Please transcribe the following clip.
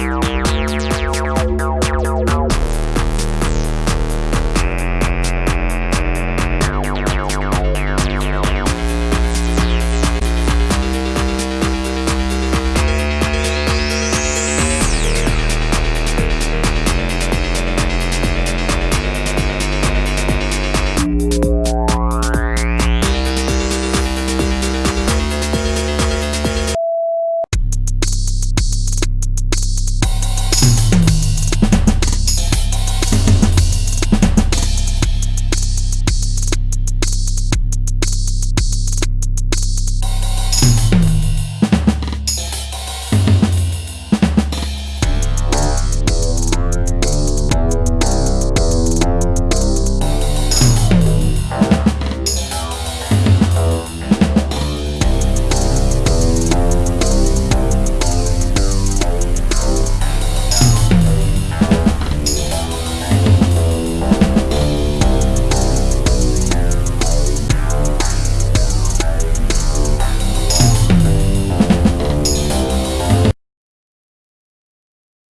you.